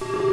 Bye.